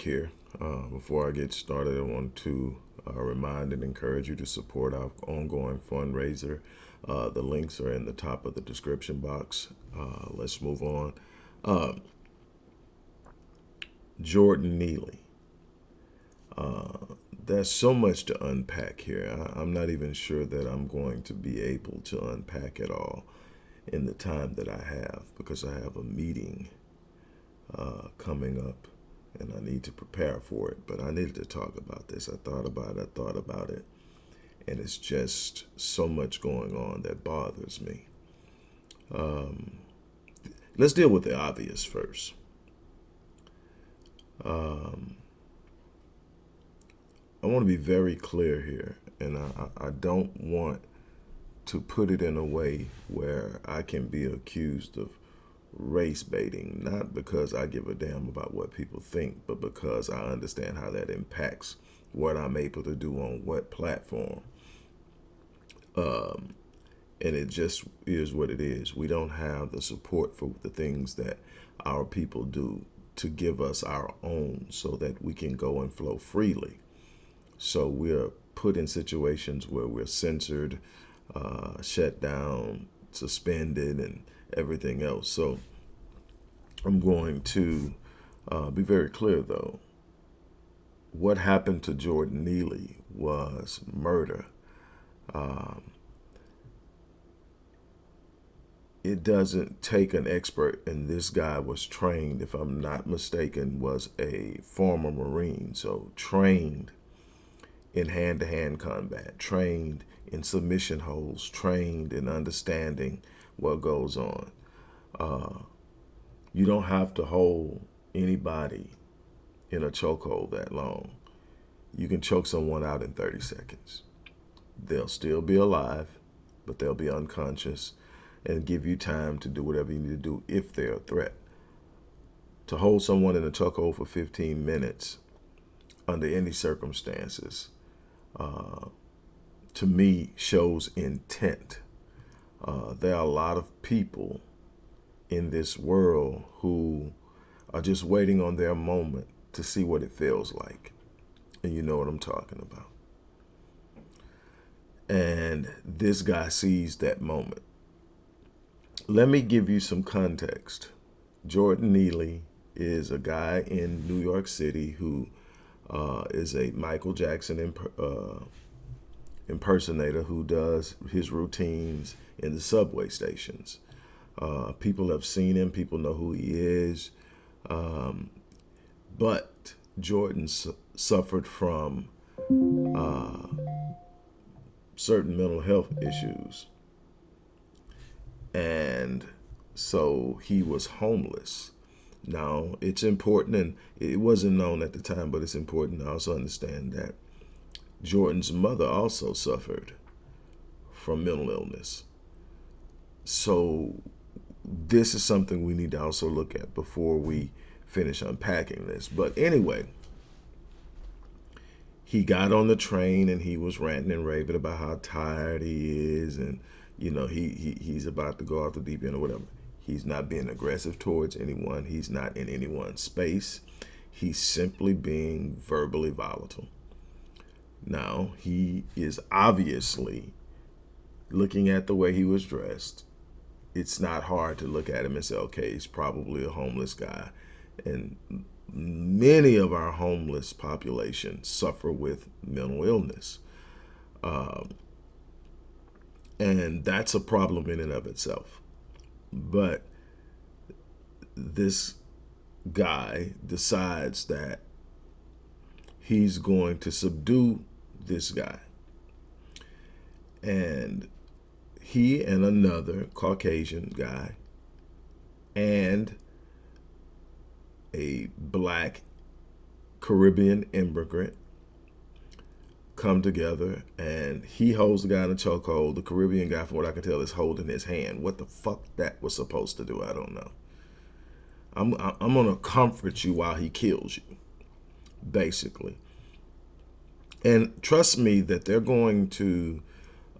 Uh, here. Uh, before I get started, I want to uh, remind and encourage you to support our ongoing fundraiser. Uh, the links are in the top of the description box. Uh, let's move on. Uh, Jordan Neely. there's so much to unpack here. I, I'm not even sure that I'm going to be able to unpack it all in the time that I have because I have a meeting uh, coming up and I need to prepare for it. But I needed to talk about this. I thought about it, I thought about it, and it's just so much going on that bothers me. Um, let's deal with the obvious first. Um, I want to be very clear here, and I, I don't want to put it in a way where I can be accused of race baiting, not because I give a damn about what people think, but because I understand how that impacts what I'm able to do on what platform. Um, and it just is what it is. We don't have the support for the things that our people do to give us our own so that we can go and flow freely. So we're put in situations where we're censored, uh, shut down, suspended, and everything else. So I'm going to uh, be very clear, though. What happened to Jordan Neely was murder. Um, it doesn't take an expert, and this guy was trained, if I'm not mistaken, was a former Marine, so trained in hand-to-hand -hand combat, trained in submission holds, trained in understanding what goes on. Uh, you don't have to hold anybody in a chokehold that long. You can choke someone out in 30 seconds. They'll still be alive, but they'll be unconscious and give you time to do whatever you need to do if they're a threat. To hold someone in a chokehold for 15 minutes under any circumstances, uh, to me, shows intent. Uh, there are a lot of people in this world who are just waiting on their moment to see what it feels like. And you know what I'm talking about. And this guy sees that moment. Let me give you some context. Jordan Neely is a guy in New York City who uh, is a Michael Jackson imp uh, impersonator who does his routines in the subway stations. Uh, people have seen him. People know who he is. Um, but Jordan su suffered from uh, certain mental health issues. And so he was homeless. Now, it's important, and it wasn't known at the time, but it's important to also understand that Jordan's mother also suffered from mental illness. So this is something we need to also look at before we finish unpacking this. But anyway, he got on the train and he was ranting and raving about how tired he is and you know he, he he's about to go off the deep end or whatever. He's not being aggressive towards anyone. He's not in anyone's space. He's simply being verbally volatile. Now, he is obviously looking at the way he was dressed it's not hard to look at him and say, okay, he's probably a homeless guy. And many of our homeless population suffer with mental illness. Um, and that's a problem in and of itself. But this guy decides that he's going to subdue this guy. And he and another Caucasian guy and a black Caribbean immigrant come together and he holds the guy in a chokehold. The Caribbean guy, from what I can tell, is holding his hand. What the fuck that was supposed to do, I don't know. I'm, I'm going to comfort you while he kills you, basically. And trust me that they're going to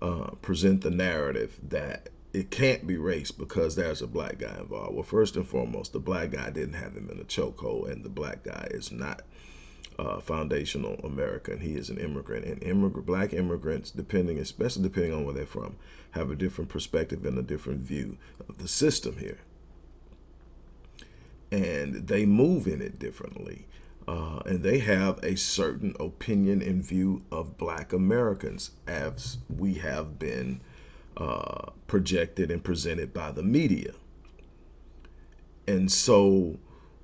uh, present the narrative that it can't be race because there's a black guy involved. Well, first and foremost, the black guy didn't have him in a chokehold, and the black guy is not uh, foundational American. He is an immigrant, and immigrant black immigrants, depending, especially depending on where they're from, have a different perspective and a different view of the system here, and they move in it differently. Uh, and they have a certain opinion and view of black Americans as we have been uh, projected and presented by the media. And so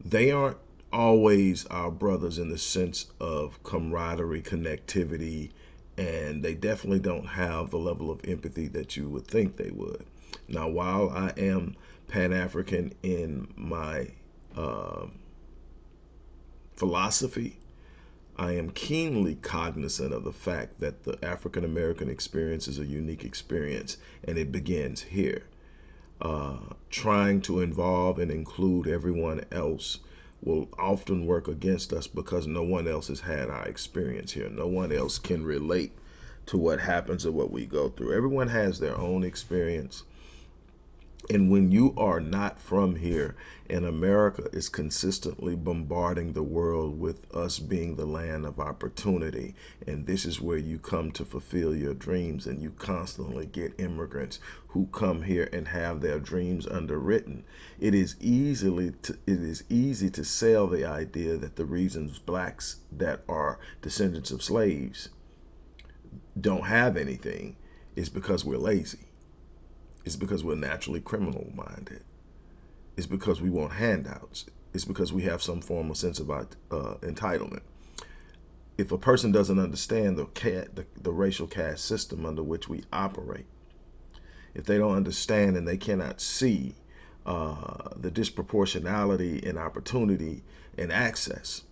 they aren't always our brothers in the sense of camaraderie, connectivity, and they definitely don't have the level of empathy that you would think they would. Now, while I am Pan-African in my uh, philosophy, I am keenly cognizant of the fact that the African American experience is a unique experience and it begins here. Uh, trying to involve and include everyone else will often work against us because no one else has had our experience here. No one else can relate to what happens or what we go through. Everyone has their own experience. And when you are not from here and America is consistently bombarding the world with us being the land of opportunity, and this is where you come to fulfill your dreams, and you constantly get immigrants who come here and have their dreams underwritten. It is easily to, it is easy to sell the idea that the reasons blacks that are descendants of slaves don't have anything is because we're lazy it's because we're naturally criminal minded. It's because we want handouts. It's because we have some form of sense of uh, entitlement. If a person doesn't understand the, cat, the, the racial caste system under which we operate, if they don't understand and they cannot see uh, the disproportionality in opportunity and access,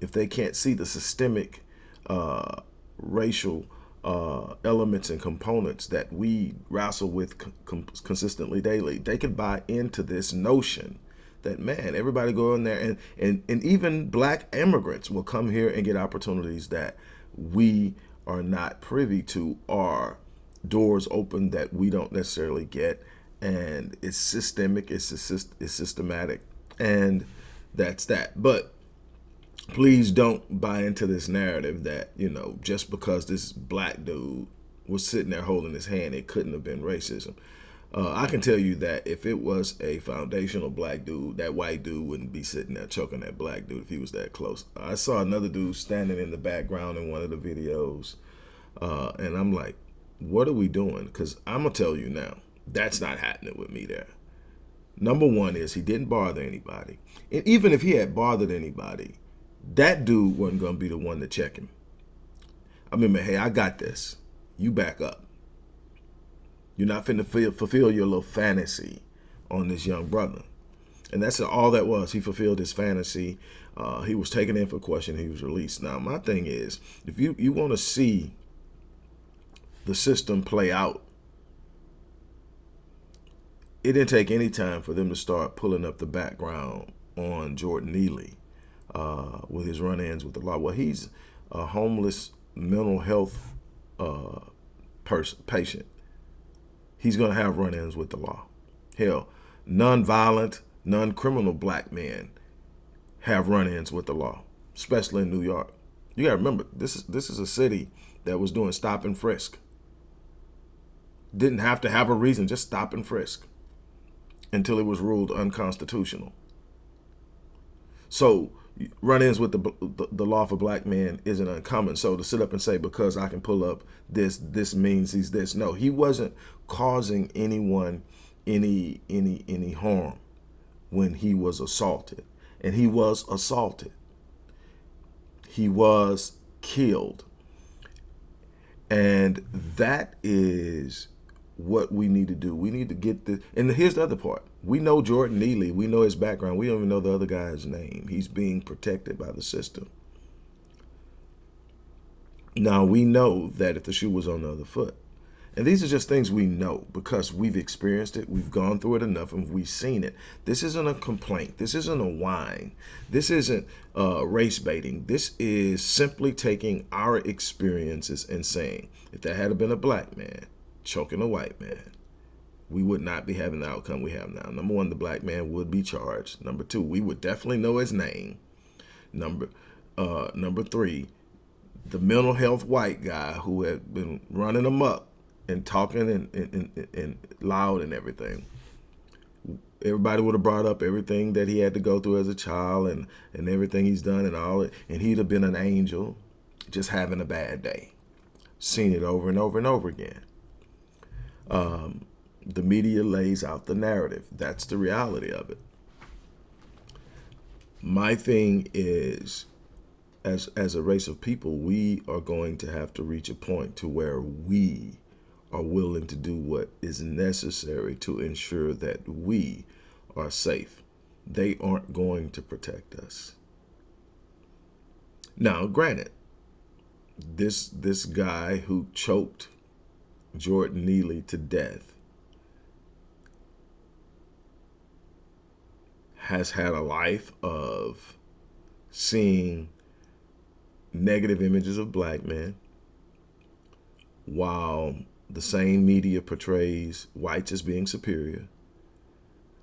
if they can't see the systemic uh, racial uh, elements and components that we wrestle with consistently daily, they could buy into this notion that, man, everybody go in there and, and, and even black immigrants will come here and get opportunities that we are not privy to or doors open that we don't necessarily get. And it's systemic, it's, it's systematic, and that's that. But please don't buy into this narrative that, you know, just because this black dude was sitting there holding his hand, it couldn't have been racism. Uh, I can tell you that if it was a foundational black dude, that white dude wouldn't be sitting there choking that black dude if he was that close. I saw another dude standing in the background in one of the videos, uh, and I'm like, what are we doing? Because I'm going to tell you now, that's not happening with me there. Number one is he didn't bother anybody. And even if he had bothered anybody, that dude wasn't going to be the one to check him. I mean, hey, I got this. You back up. You're not finna fulfill your little fantasy on this young brother. And that's all that was. He fulfilled his fantasy. Uh, he was taken in for question. He was released. Now, my thing is, if you, you want to see the system play out, it didn't take any time for them to start pulling up the background on Jordan Neely uh, with his run-ins with the law. Well, he's a homeless mental health uh, person patient. He's going to have run-ins with the law. Hell, non-violent, non-criminal black men have run-ins with the law, especially in New York. You got to remember, this is this is a city that was doing stop and frisk. Didn't have to have a reason, just stop and frisk until it was ruled unconstitutional. So run-ins with the, the, the law for black men isn't uncommon. So to sit up and say because I can pull up this, this means he's this. No, he wasn't causing anyone any any any harm when he was assaulted, and he was assaulted. He was killed, and that is what we need to do. We need to get the, and here's the other part. We know Jordan Neely. We know his background. We don't even know the other guy's name. He's being protected by the system. Now, we know that if the shoe was on the other foot, and these are just things we know because we've experienced it, we've gone through it enough, and we've seen it. This isn't a complaint. This isn't a whine. This isn't uh, race baiting. This is simply taking our experiences and saying, if there had been a black man, choking a white man, we would not be having the outcome we have now. Number one, the black man would be charged. Number two, we would definitely know his name. Number uh, number three, the mental health white guy who had been running amok and talking and, and, and, and loud and everything. Everybody would have brought up everything that he had to go through as a child and, and everything he's done and all it. And he'd have been an angel just having a bad day. Seen it over and over and over again. Um, the media lays out the narrative. That's the reality of it. My thing is, as, as a race of people, we are going to have to reach a point to where we are willing to do what is necessary to ensure that we are safe. They aren't going to protect us. Now, granted, this this guy who choked Jordan Neely to death has had a life of seeing negative images of black men while the same media portrays whites as being superior.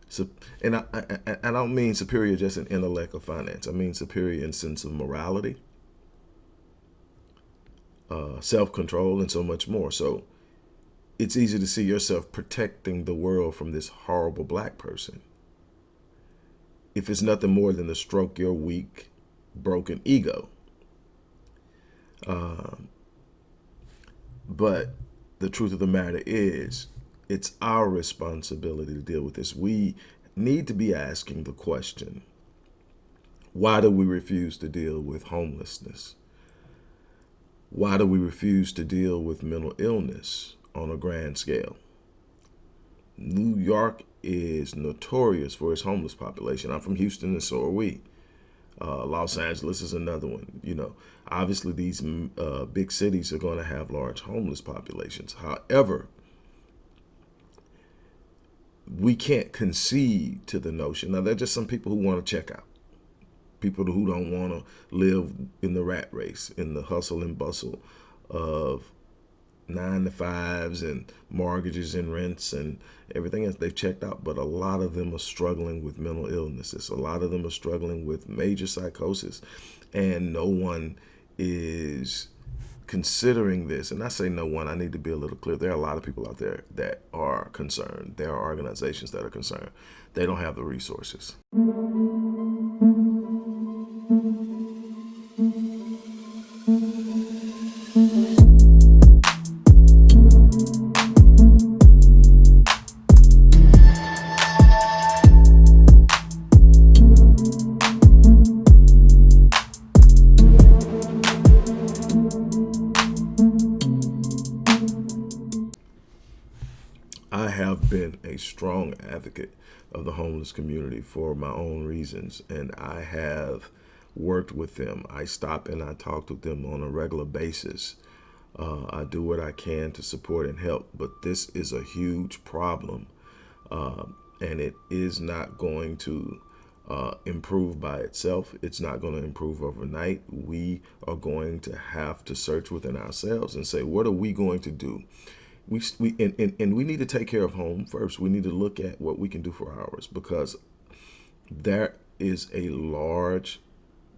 So, and I, I, I don't mean superior just in intellect or finance. I mean superior in sense of morality, uh, self-control, and so much more. So it's easy to see yourself protecting the world from this horrible black person if it's nothing more than to stroke your weak, broken ego. Um, but the truth of the matter is, it's our responsibility to deal with this. We need to be asking the question, why do we refuse to deal with homelessness? Why do we refuse to deal with mental illness on a grand scale? New York is notorious for its homeless population. I'm from Houston and so are we. Uh, Los Angeles is another one. You know, obviously these uh, big cities are going to have large homeless populations. However, we can't concede to the notion. Now, there are just some people who want to check out. People who don't want to live in the rat race, in the hustle and bustle of nine to fives and mortgages and rents and everything else they've checked out but a lot of them are struggling with mental illnesses. A lot of them are struggling with major psychosis. And no one is considering this. And i say no one i need to be a little clear. There are a lot of people out there that are concerned. There are organizations that are concerned. They don't have the resources a strong advocate of the homeless community for my own reasons, and I have worked with them. I stop and I talk with them on a regular basis. Uh, I do what I can to support and help, but this is a huge problem, uh, and it is not going to uh, improve by itself. It's not going to improve overnight. We are going to have to search within ourselves and say, what are we going to do? We, we and, and, and we need to take care of home first. We need to look at what we can do for ours because there is a large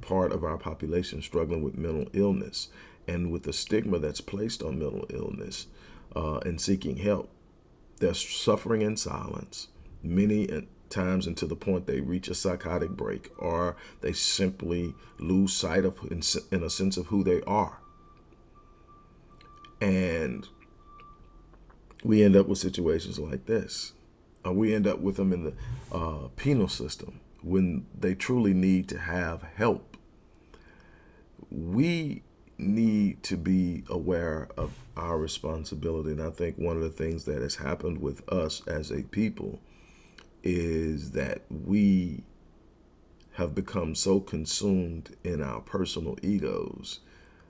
part of our population struggling with mental illness and with the stigma that's placed on mental illness uh, and seeking help. They're suffering in silence. Many uh, times until the point they reach a psychotic break or they simply lose sight of in, in a sense of who they are. And we end up with situations like this. Uh, we end up with them in the uh, penal system when they truly need to have help. We need to be aware of our responsibility. And I think one of the things that has happened with us as a people is that we have become so consumed in our personal egos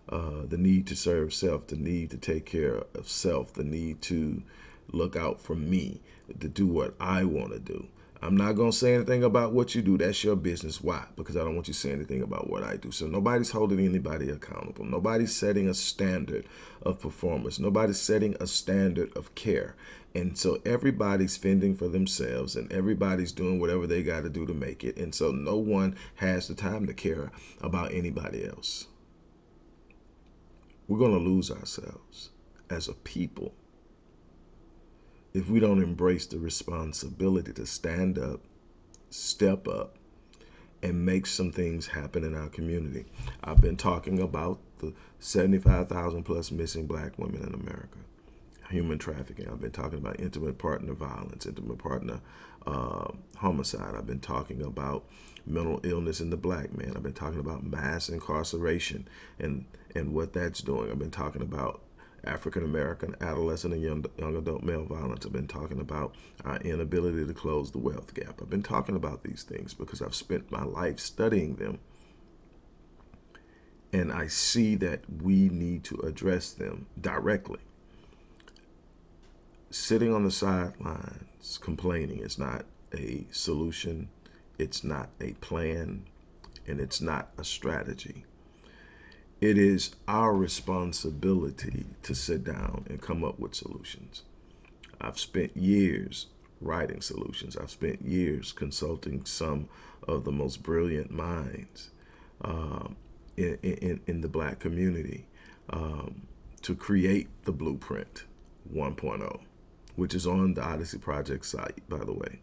uh, the need to serve self, the need to take care of self, the need to look out for me, to do what I want to do. I'm not going to say anything about what you do. That's your business. Why? Because I don't want you to say anything about what I do. So nobody's holding anybody accountable. Nobody's setting a standard of performance. Nobody's setting a standard of care. And so everybody's fending for themselves and everybody's doing whatever they got to do to make it. And so no one has the time to care about anybody else. We're going to lose ourselves as a people if we don't embrace the responsibility to stand up, step up, and make some things happen in our community. I've been talking about the 75,000 plus missing black women in America, human trafficking. I've been talking about intimate partner violence, intimate partner uh, homicide. I've been talking about mental illness in the black man. I've been talking about mass incarceration and, and what that's doing. I've been talking about African American adolescent and young, young adult male violence. I've been talking about our inability to close the wealth gap. I've been talking about these things because I've spent my life studying them. And I see that we need to address them directly. Sitting on the sidelines complaining is not a solution, it's not a plan, and it's not a strategy it is our responsibility to sit down and come up with solutions. I've spent years writing solutions. I've spent years consulting some of the most brilliant minds um, in, in, in, the black community um, to create the blueprint 1.0, which is on the Odyssey Project site, by the way.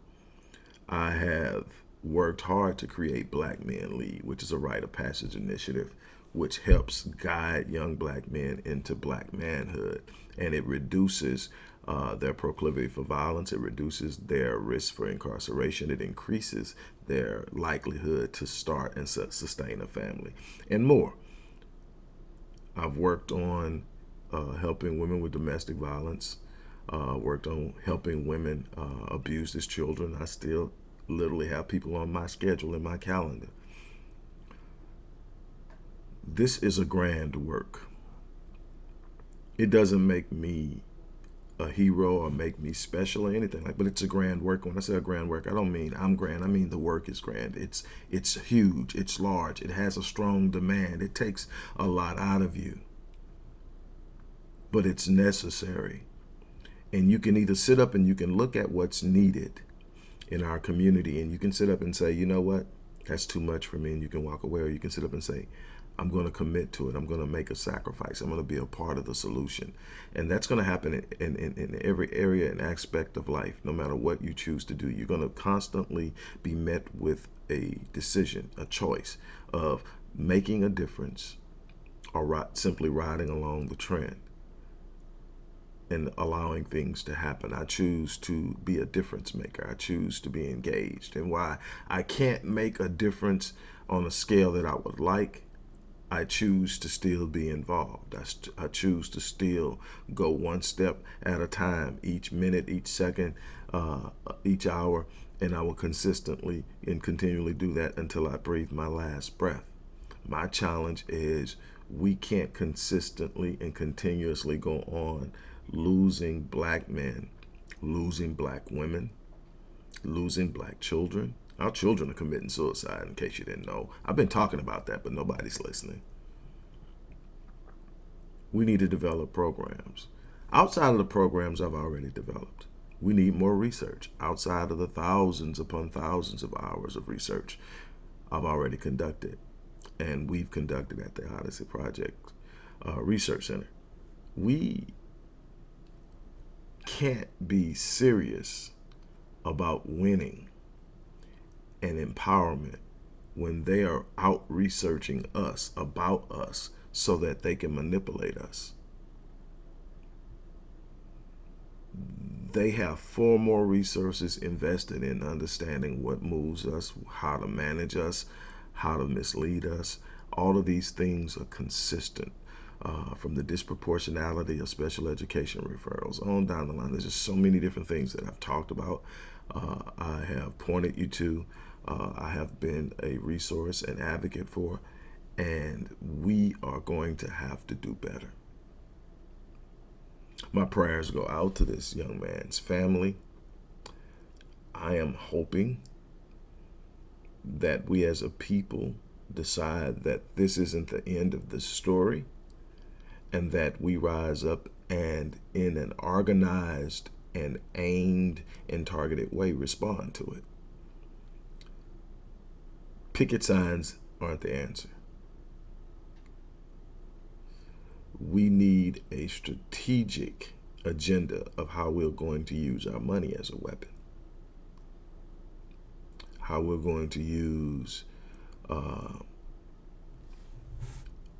I have worked hard to create Black Men Lead, which is a rite of passage initiative which helps guide young black men into black manhood. And it reduces uh, their proclivity for violence. It reduces their risk for incarceration. It increases their likelihood to start and sustain a family and more. I've worked on uh, helping women with domestic violence, uh, worked on helping women uh, abused as children. I still literally have people on my schedule in my calendar. This is a grand work. It doesn't make me a hero or make me special or anything like but it's a grand work. When i say a grand work i don't mean i'm grand. I mean the work is grand. It's it's huge. It's large. It has a strong demand. It takes a lot out of you. But it's necessary. And you can either sit up and you can look at what's needed in our community and you can sit up and say you know what that's too much for me and you can walk away or you can sit up and say I'm going to commit to it. I'm going to make a sacrifice. I'm going to be a part of the solution. And that's going to happen in, in, in every area and aspect of life, no matter what you choose to do. You're going to constantly be met with a decision, a choice of making a difference or simply riding along the trend and allowing things to happen. I choose to be a difference maker. I choose to be engaged. And why I can't make a difference on a scale that I would like, I choose to still be involved. I, I, choose to still go one step at a time, each minute, each second, uh, each hour, and I will consistently and continually do that until I breathe my last breath. My challenge is we can't consistently and continuously go on losing black men, losing black women, losing black children, our children are committing suicide, in case you didn't know. I've been talking about that, but nobody's listening. We need to develop programs. Outside of the programs I've already developed, we need more research outside of the thousands upon thousands of hours of research I've already conducted and we've conducted at the Odyssey Project uh, Research Center. We can't be serious about winning and empowerment when they are out researching us about us so that they can manipulate us. They have far more resources invested in understanding what moves us, how to manage us, how to mislead us. All of these things are consistent uh, from the disproportionality of special education referrals on down the line. There's just so many different things that I've talked about. Uh, I have pointed you to uh, I have been a resource and advocate for, and we are going to have to do better. My prayers go out to this young man's family. I am hoping that we as a people decide that this isn't the end of the story and that we rise up and in an organized and aimed and targeted way respond to it. Picket signs aren't the answer. We need a strategic agenda of how we're going to use our money as a weapon. How we're going to use uh,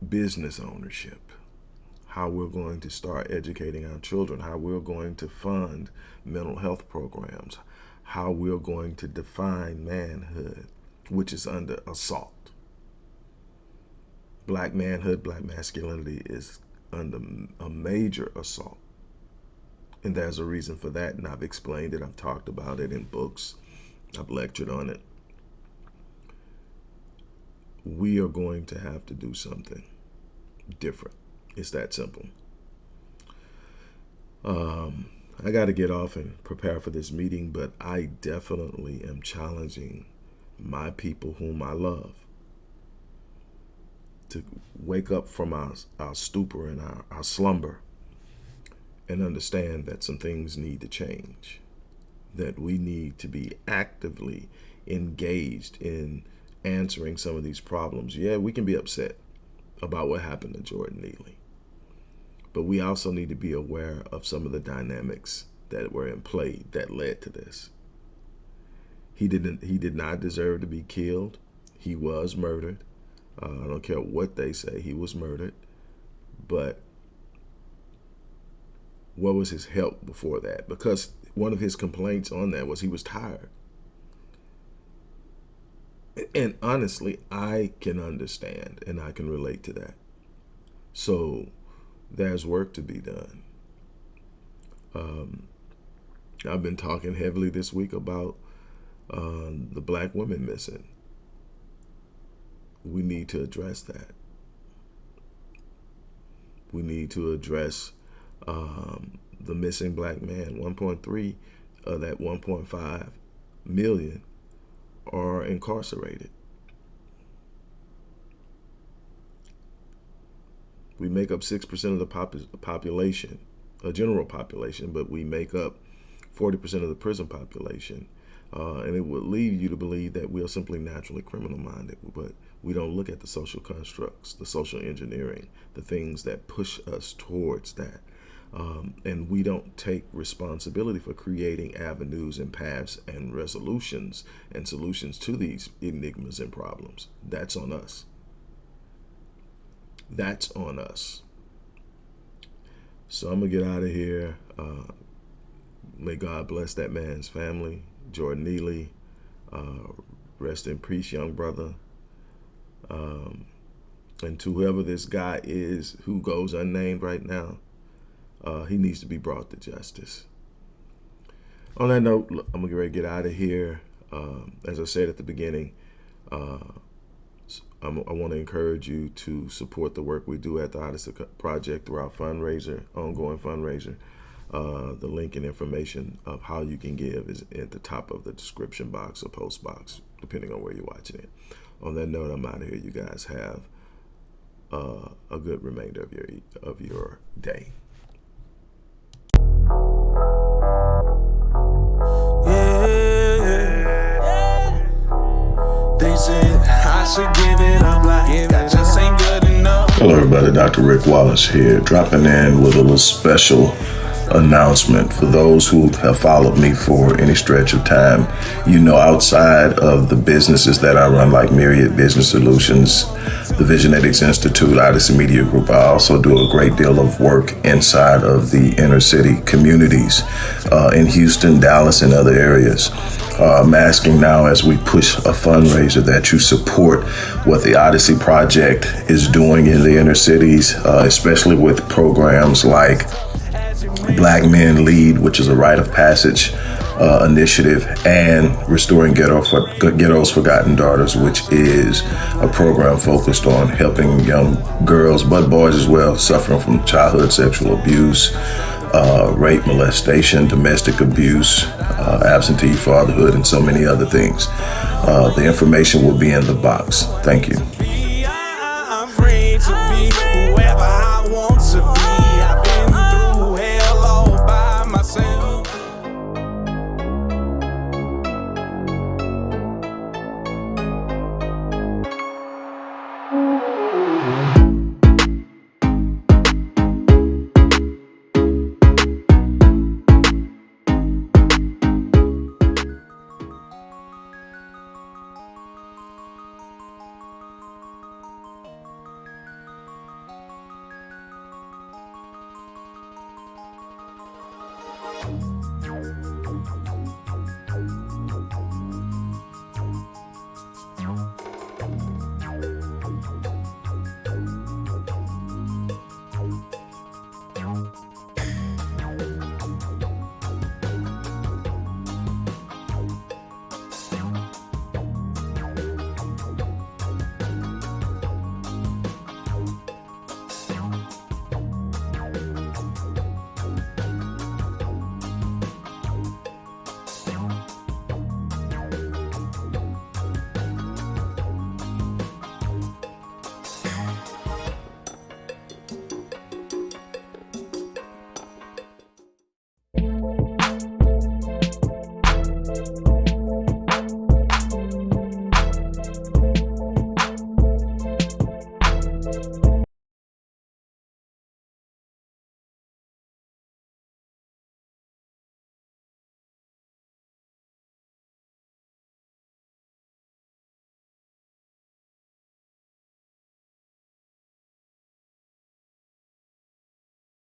business ownership how we're going to start educating our children, how we're going to fund mental health programs, how we're going to define manhood, which is under assault. Black manhood, black masculinity is under a major assault. And there's a reason for that, and I've explained it, I've talked about it in books, I've lectured on it. We are going to have to do something different. It's that simple. Um, I got to get off and prepare for this meeting, but I definitely am challenging my people whom I love to wake up from our, our stupor and our, our slumber and understand that some things need to change, that we need to be actively engaged in answering some of these problems. Yeah, we can be upset about what happened to Jordan Neely. But we also need to be aware of some of the dynamics that were in play that led to this. He didn't. He did not deserve to be killed. He was murdered. Uh, I don't care what they say. He was murdered. But what was his help before that? Because one of his complaints on that was he was tired. And honestly, I can understand and I can relate to that. So there's work to be done. Um, I've been talking heavily this week about uh, the black women missing. We need to address that. We need to address um, the missing black man. 1.3 of that 1.5 million are incarcerated. We make up 6% of the pop population, a general population, but we make up 40% of the prison population. Uh, and it would lead you to believe that we are simply naturally criminal minded, but we don't look at the social constructs, the social engineering, the things that push us towards that. Um, and we don't take responsibility for creating avenues and paths and resolutions and solutions to these enigmas and problems. That's on us. That's on us. So I'm going to get out of here. Uh, may God bless that man's family. Jordan Neely, uh, rest in peace, young brother. Um, and to whoever this guy is who goes unnamed right now, uh, he needs to be brought to justice. On that note, I'm going to get ready to get out of here. Um, as I said at the beginning, uh, I'm, i want to encourage you to support the work we do at the Odyssey Project through our fundraiser, ongoing fundraiser. Uh, the link and information of how you can give is at the top of the description box or post box, depending on where you're watching it. On that note, I'm out of here. You guys have uh, a good remainder of your of your day. Hello everybody, Dr. Rick Wallace here, dropping in with a little special announcement for those who have followed me for any stretch of time. You know, outside of the businesses that I run, like Myriad Business Solutions, the Visionetics Institute, Odyssey Media Group, I also do a great deal of work inside of the inner city communities uh, in Houston, Dallas, and other areas. Uh, I'm asking now as we push a fundraiser that you support what the Odyssey Project is doing in the inner cities, uh, especially with programs like Black Men Lead, which is a rite of passage uh, initiative, and Restoring Ghetto for, Ghetto's Forgotten Daughters, which is a program focused on helping young girls, but boys as well, suffering from childhood sexual abuse uh, rape, molestation, domestic abuse, uh, absentee fatherhood, and so many other things. Uh, the information will be in the box. Thank you.